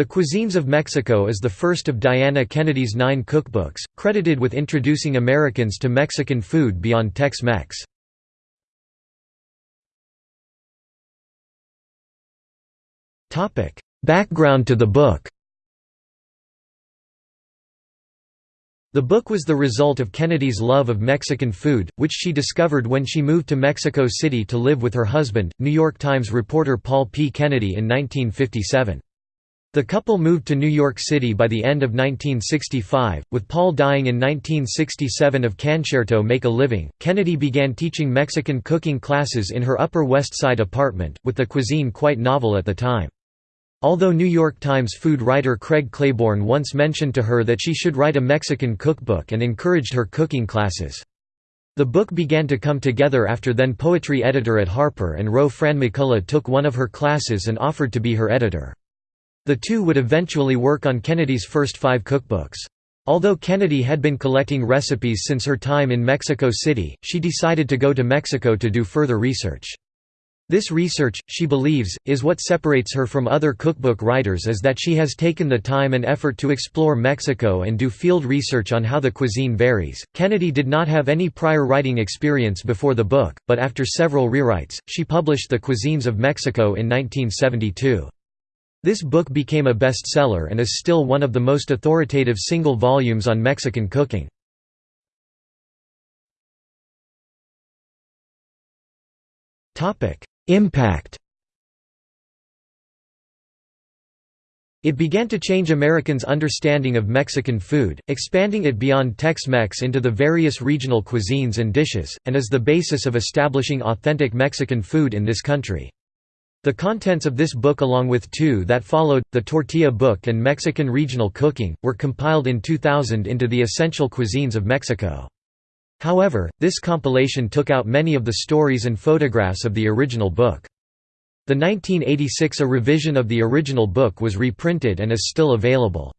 The Cuisines of Mexico is the first of Diana Kennedy's nine cookbooks, credited with introducing Americans to Mexican food beyond Tex-Mex. Background to the book The book was the result of Kennedy's love of Mexican food, which she discovered when she moved to Mexico City to live with her husband, New York Times reporter Paul P. Kennedy in 1957. The couple moved to New York City by the end of 1965, with Paul dying in 1967 of concerto make a living. Kennedy began teaching Mexican cooking classes in her Upper West Side apartment, with the cuisine quite novel at the time. Although New York Times food writer Craig Claiborne once mentioned to her that she should write a Mexican cookbook and encouraged her cooking classes. The book began to come together after then poetry editor at Harper and Row Fran McCullough took one of her classes and offered to be her editor. The two would eventually work on Kennedy's first five cookbooks. Although Kennedy had been collecting recipes since her time in Mexico City, she decided to go to Mexico to do further research. This research, she believes, is what separates her from other cookbook writers is that she has taken the time and effort to explore Mexico and do field research on how the cuisine varies. Kennedy did not have any prior writing experience before the book, but after several rewrites, she published The Cuisines of Mexico in 1972. This book became a bestseller and is still one of the most authoritative single volumes on Mexican cooking. Impact It began to change Americans' understanding of Mexican food, expanding it beyond Tex-Mex into the various regional cuisines and dishes, and is the basis of establishing authentic Mexican food in this country. The contents of this book along with two that followed, the Tortilla Book and Mexican Regional Cooking, were compiled in 2000 into the Essential Cuisines of Mexico. However, this compilation took out many of the stories and photographs of the original book. The 1986 A revision of the original book was reprinted and is still available.